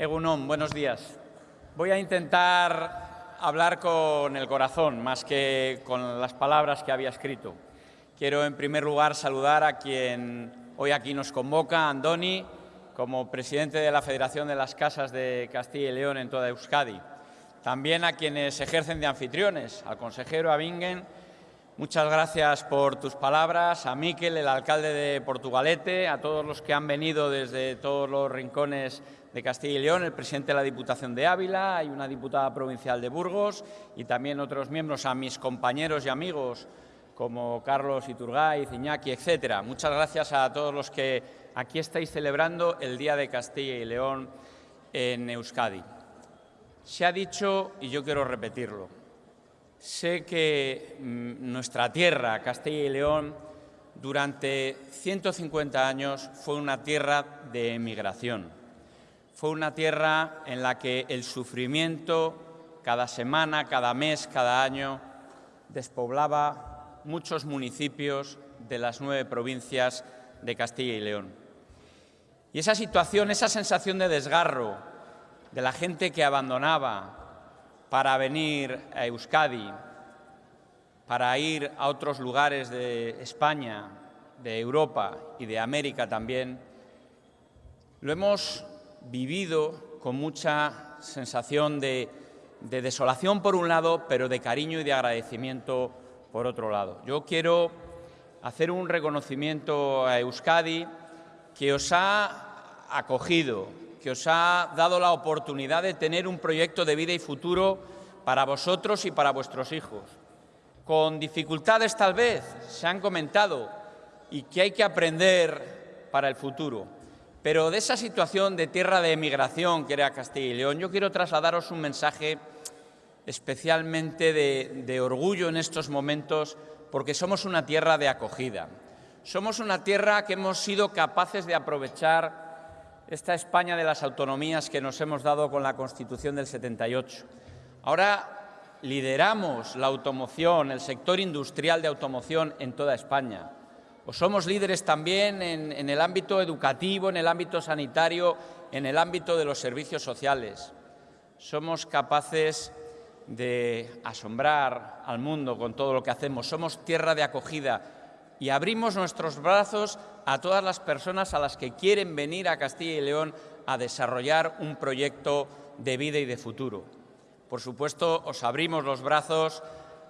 Egunon, buenos días. Voy a intentar hablar con el corazón más que con las palabras que había escrito. Quiero, en primer lugar, saludar a quien hoy aquí nos convoca, Andoni, como presidente de la Federación de las Casas de Castilla y León en toda Euskadi. También a quienes ejercen de anfitriones, al consejero Abingen. Muchas gracias por tus palabras, a Miquel, el alcalde de Portugalete, a todos los que han venido desde todos los rincones de Castilla y León, el presidente de la Diputación de Ávila, hay una diputada provincial de Burgos y también otros miembros, a mis compañeros y amigos como Carlos Iturgaiz, Iñaki, etcétera. Muchas gracias a todos los que aquí estáis celebrando el Día de Castilla y León en Euskadi. Se ha dicho, y yo quiero repetirlo, sé que mm, nuestra tierra, Castilla y León, durante 150 años fue una tierra de emigración fue una tierra en la que el sufrimiento cada semana, cada mes, cada año despoblaba muchos municipios de las nueve provincias de Castilla y León. Y esa situación, esa sensación de desgarro de la gente que abandonaba para venir a Euskadi, para ir a otros lugares de España, de Europa y de América también, lo hemos vivido con mucha sensación de, desolación por un lado, pero de cariño y de agradecimiento por otro lado. Yo quiero hacer un reconocimiento a Euskadi que os ha acogido, que os ha dado la oportunidad de tener un proyecto de vida y futuro para vosotros y para vuestros hijos. Con dificultades tal vez, se han comentado, y que hay que aprender para el futuro. Pero de esa situación de tierra de emigración que era Castilla y León, yo quiero trasladaros un mensaje especialmente de, orgullo en estos momentos, porque somos una tierra de acogida. Somos una tierra que hemos sido capaces de aprovechar esta España de las autonomías que nos hemos dado con la Constitución del 78. Ahora lideramos la automoción, el sector industrial de automoción en toda España o somos líderes también en, el ámbito educativo, en el ámbito sanitario, en el ámbito de los servicios sociales. Somos capaces de asombrar al mundo con todo lo que hacemos. Somos tierra de acogida y abrimos nuestros brazos a todas las personas a las que quieren venir a Castilla y León a desarrollar un proyecto de vida y de futuro. Por supuesto, os abrimos los brazos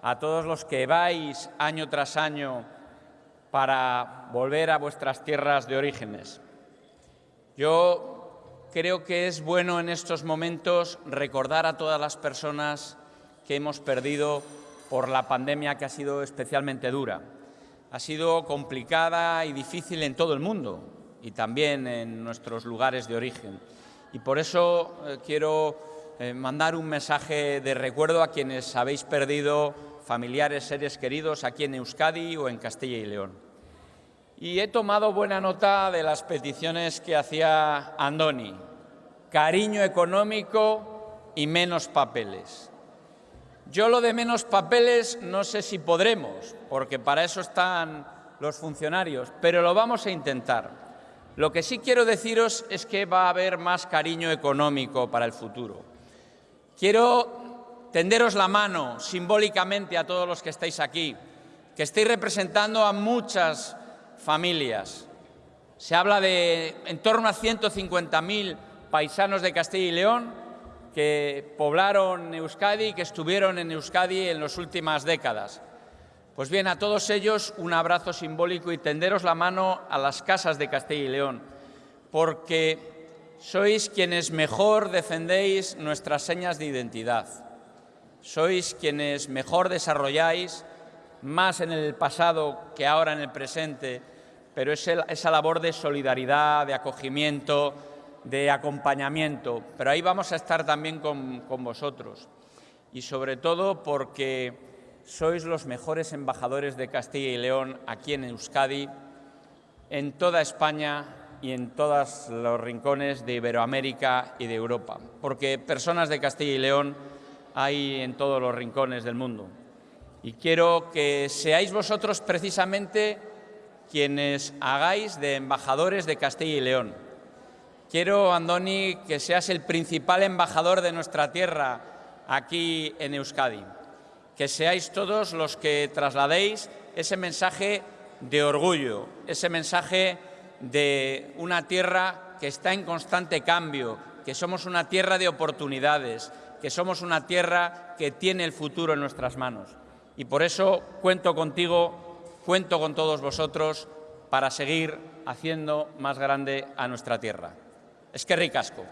a todos los que vais año tras año para volver a vuestras tierras de orígenes. Yo creo que es bueno en estos momentos recordar a todas las personas que hemos perdido por la pandemia que ha sido especialmente dura. Ha sido complicada y difícil en todo el mundo y también en nuestros lugares de origen. Y por eso eh, quiero eh, mandar un mensaje de recuerdo a quienes habéis perdido familiares, seres queridos aquí en Euskadi o en Castilla y León. Y he tomado buena nota de las peticiones que hacía Andoni. Cariño económico y menos papeles. Yo lo de menos papeles no sé si podremos, porque para eso están los funcionarios, pero lo vamos a intentar. Lo que sí quiero deciros es que va a haber más cariño económico para el futuro. Quiero tenderos la mano simbólicamente a todos los que estáis aquí, que estáis representando a muchas familias. Se habla de en torno a 150.000 paisanos de Castilla y León que poblaron Euskadi y que estuvieron en Euskadi en las últimas décadas. Pues bien, a todos ellos un abrazo simbólico y tenderos la mano a las casas de Castilla y León, porque sois quienes mejor defendéis nuestras señas de identidad sois quienes mejor desarrolláis, más en el pasado que ahora en el presente, pero es esa labor de solidaridad, de acogimiento, de acompañamiento. Pero ahí vamos a estar también con, con vosotros. Y sobre todo porque sois los mejores embajadores de Castilla y León aquí en Euskadi, en toda España y en todos los rincones de Iberoamérica y de Europa. Porque personas de Castilla y León hay en todos los rincones del mundo. Y quiero que seáis vosotros precisamente quienes hagáis de embajadores de Castilla y León, Quiero, Andoni, que seas el principal embajador de nuestra tierra aquí en Euskadi. Que seáis todos los que trasladéis ese mensaje de orgullo, ese mensaje de una tierra que está en constante cambio, que somos una tierra de oportunidades, que somos una tierra que tiene el futuro en nuestras manos. Y por eso cuento contigo, cuento con todos vosotros para seguir haciendo más grande a nuestra tierra. Es que ricasco.